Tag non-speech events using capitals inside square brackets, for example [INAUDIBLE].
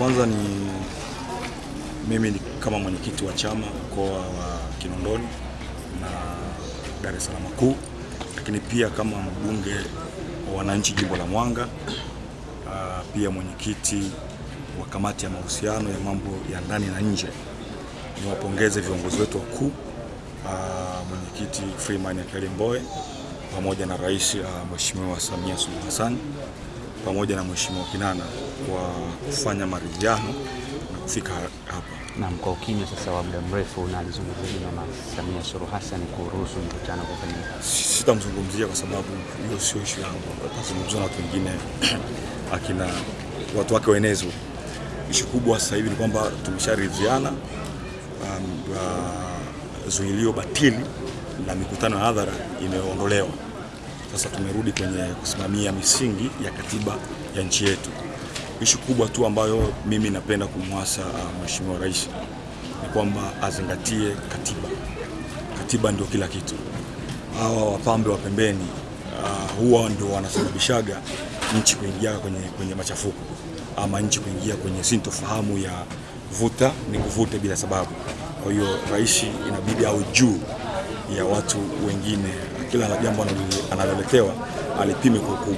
kwanza ni mimi ni kama mwenyekiti wa chama mkoa wa Kinondoni na Dar es Salaam kuu, lakini pia kama mbunge wa wananchi jimbo la Mwanga, uh, pia mwenyekiti wa kamati ya mahusiano ya mambo ya ndani na nje. Niwapongeze viongozi wetu wakuu, uh, mwenyekiti Freeman Aikaeli Mbowe pamoja na rais uh, Mheshimiwa Samia Suluhu Hassan pamoja na Mheshimiwa Kinana kwa kufanya maridhiano na kufika hapa. Naam, kwa ukimya sasa wa muda mrefu na alizungumzia Mama Samia Suluhu Hassan kuruhusu mkutano kufanyika. Sitamzungumzia kwa sababu hiyo sio ishu yangu, atazungumza na watu wengine [CLEARS THROAT] akina watu wake wenezo. Ishu kubwa sasa hivi ni kwamba tumesharidhiana um, uh, zuilio batili la mikutano ya hadhara imeondolewa. Sasa tumerudi kwenye kusimamia misingi ya katiba ya nchi yetu. Ishu kubwa tu ambayo mimi napenda kumwasa uh, Mheshimiwa Rais ni kwamba azingatie katiba. Katiba ndio kila kitu. Hawa wapambe wa pembeni uh, huwa ndio wanasababishaga nchi kuingia kwenye, kwenye machafuko ama nchi kuingia kwenye sintofahamu ya vuta ni kuvute bila sababu. Kwa hiyo rais inabidi au juu ya watu wengine, kila jambo analoletewa alipime kwa ukubwa.